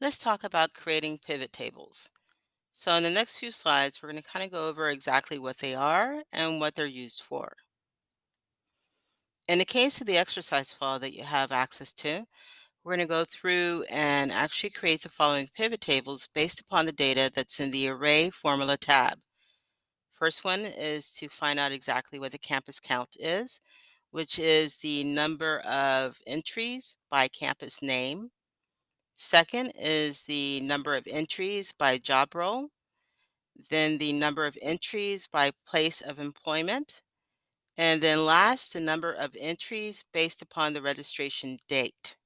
Let's talk about creating pivot tables. So in the next few slides, we're going to kind of go over exactly what they are and what they're used for. In the case of the exercise file that you have access to, we're going to go through and actually create the following pivot tables based upon the data that's in the Array Formula tab. First one is to find out exactly what the campus count is, which is the number of entries by campus name. Second is the number of entries by job role. Then the number of entries by place of employment. And then last, the number of entries based upon the registration date.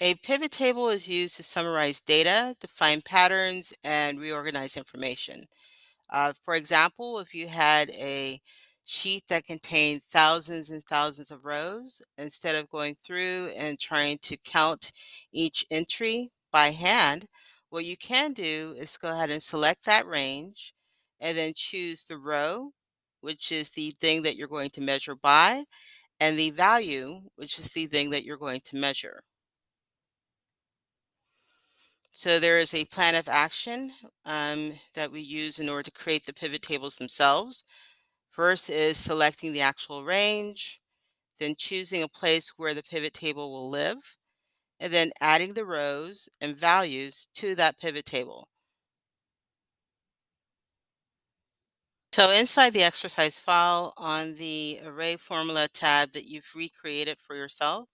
A pivot table is used to summarize data, define patterns, and reorganize information. Uh, for example, if you had a sheet that contained thousands and thousands of rows, instead of going through and trying to count each entry by hand, what you can do is go ahead and select that range and then choose the row, which is the thing that you're going to measure by, and the value, which is the thing that you're going to measure. So there is a plan of action um, that we use in order to create the pivot tables themselves. First is selecting the actual range, then choosing a place where the pivot table will live, and then adding the rows and values to that pivot table. So inside the exercise file on the array formula tab that you've recreated for yourself,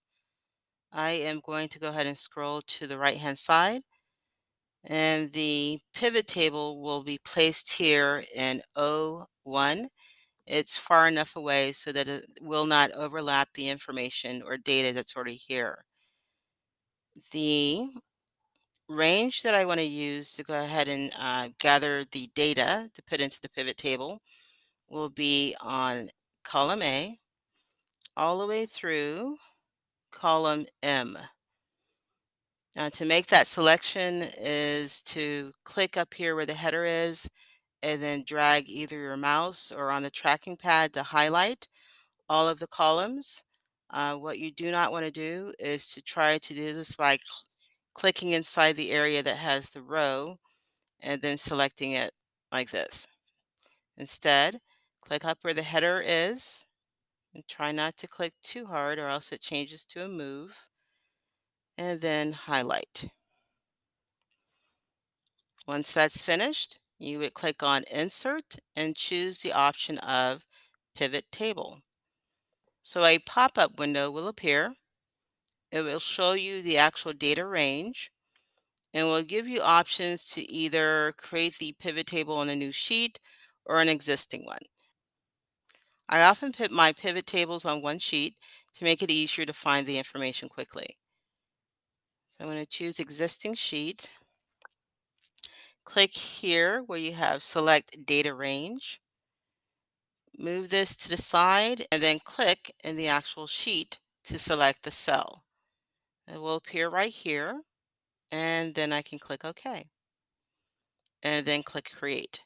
I am going to go ahead and scroll to the right hand side and the pivot table will be placed here in O1. It's far enough away so that it will not overlap the information or data that's already here. The range that I want to use to go ahead and uh, gather the data to put into the pivot table will be on column A all the way through column M. Now to make that selection is to click up here where the header is and then drag either your mouse or on the tracking pad to highlight all of the columns. Uh, what you do not want to do is to try to do this by cl clicking inside the area that has the row and then selecting it like this. Instead, click up where the header is and try not to click too hard or else it changes to a move and then highlight. Once that's finished, you would click on Insert and choose the option of Pivot Table. So a pop-up window will appear. It will show you the actual data range and will give you options to either create the pivot table on a new sheet or an existing one. I often put my pivot tables on one sheet to make it easier to find the information quickly. So I'm going to choose existing sheet. Click here where you have select data range. Move this to the side and then click in the actual sheet to select the cell. It will appear right here and then I can click OK and then click create.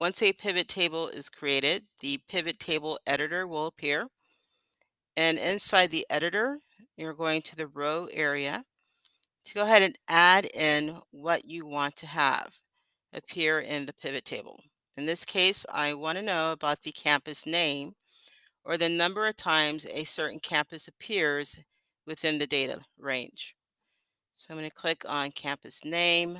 Once a pivot table is created, the pivot table editor will appear. And inside the editor, you're going to the row area to go ahead and add in what you want to have appear in the pivot table. In this case, I want to know about the campus name or the number of times a certain campus appears within the data range. So I'm going to click on campus name.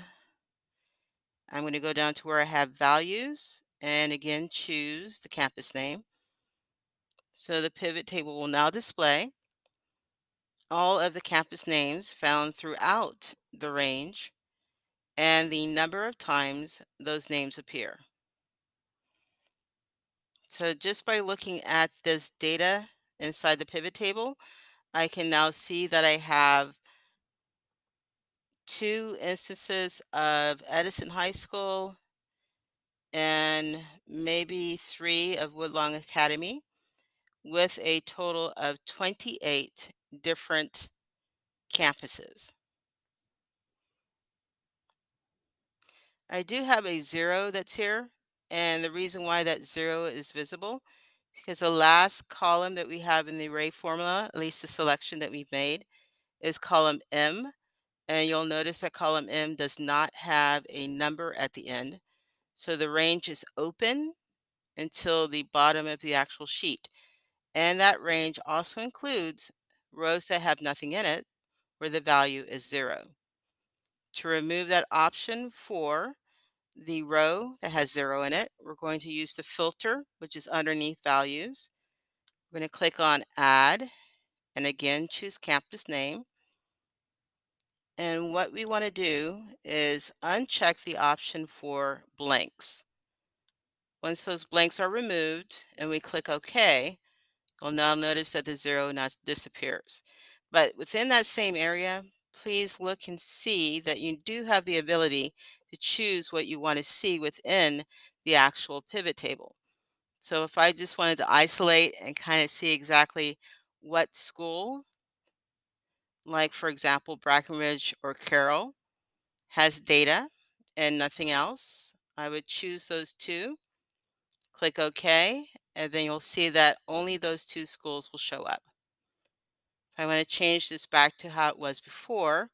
I'm going to go down to where I have values and again choose the campus name. So the pivot table will now display all of the campus names found throughout the range and the number of times those names appear. So just by looking at this data inside the pivot table, I can now see that I have two instances of Edison High School and maybe three of Woodlawn Academy with a total of 28 different campuses. I do have a zero that's here, and the reason why that zero is visible is because the last column that we have in the array formula, at least the selection that we've made, is column M, and you'll notice that column M does not have a number at the end. So the range is open until the bottom of the actual sheet. And that range also includes rows that have nothing in it, where the value is zero. To remove that option for the row that has zero in it, we're going to use the filter, which is underneath values. We're going to click on add and again choose campus name. And what we want to do is uncheck the option for blanks. Once those blanks are removed and we click OK, you'll now notice that the zero now disappears. But within that same area, please look and see that you do have the ability to choose what you want to see within the actual pivot table. So if I just wanted to isolate and kind of see exactly what school, like for example, Brackenridge or Carroll, has data and nothing else, I would choose those two, click OK, and then you'll see that only those two schools will show up. If I want to change this back to how it was before,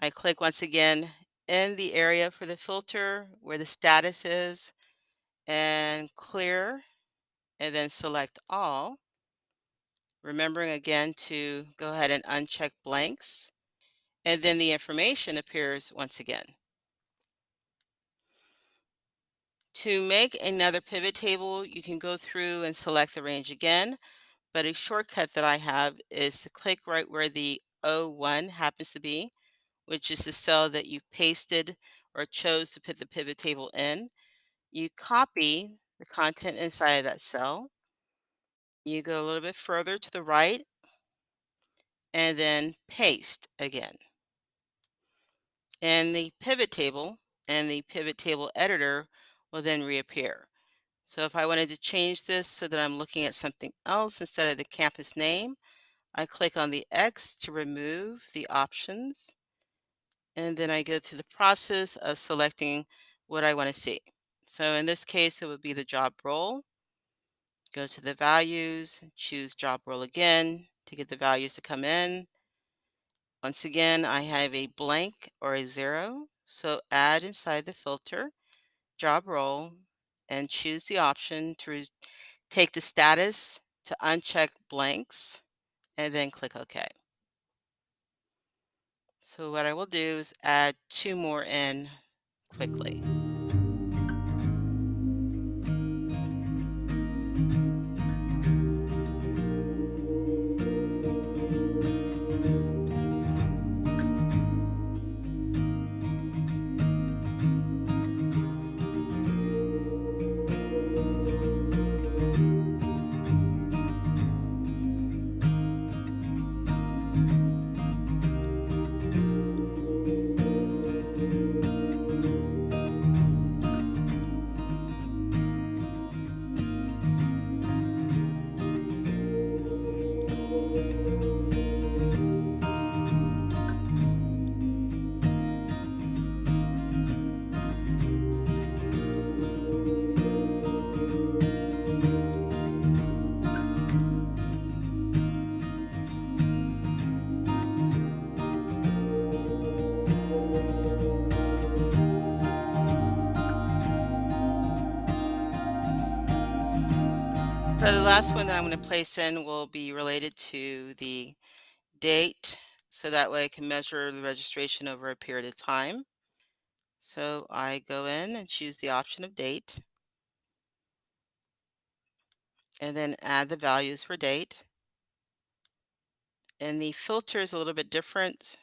I click once again in the area for the filter where the status is and clear and then select all. Remembering again to go ahead and uncheck blanks and then the information appears once again. To make another pivot table, you can go through and select the range again, but a shortcut that I have is to click right where the O1 happens to be, which is the cell that you pasted or chose to put the pivot table in. You copy the content inside of that cell. You go a little bit further to the right and then paste again. And the pivot table and the pivot table editor will then reappear. So if I wanted to change this so that I'm looking at something else instead of the campus name, I click on the X to remove the options. And then I go through the process of selecting what I want to see. So in this case, it would be the job role. Go to the values, choose job role again to get the values to come in. Once again, I have a blank or a zero. So add inside the filter, job role, and choose the option to take the status to uncheck blanks and then click OK. So what I will do is add two more in quickly. So the last one that I'm going to place in will be related to the date. So that way I can measure the registration over a period of time. So I go in and choose the option of date. And then add the values for date. And the filter is a little bit different.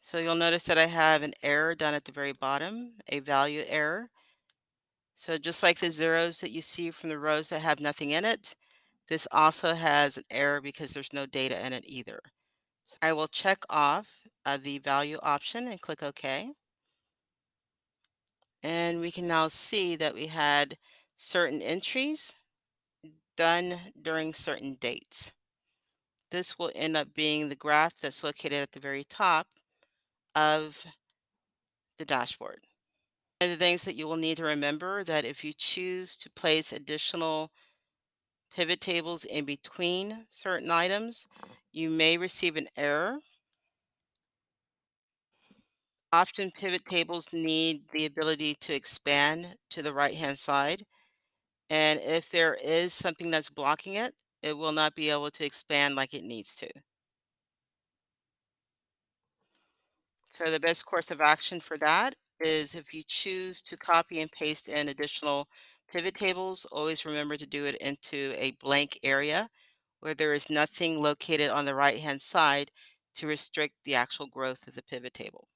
So you'll notice that I have an error down at the very bottom, a value error. So just like the zeros that you see from the rows that have nothing in it, this also has an error because there's no data in it either. So I will check off uh, the value option and click OK. And we can now see that we had certain entries done during certain dates. This will end up being the graph that's located at the very top of the dashboard. One of the things that you will need to remember that if you choose to place additional pivot tables in between certain items, uh-huh. you may receive an error. Often pivot tables need the ability to expand to the right-hand side, and if there is something that's blocking it, it will not be able to expand like it needs to. So the best course of action for that is if you choose to copy and paste in additional pivot tables, always remember to do it into a blank area where there is nothing located on the right-hand side to restrict the actual growth of the pivot table.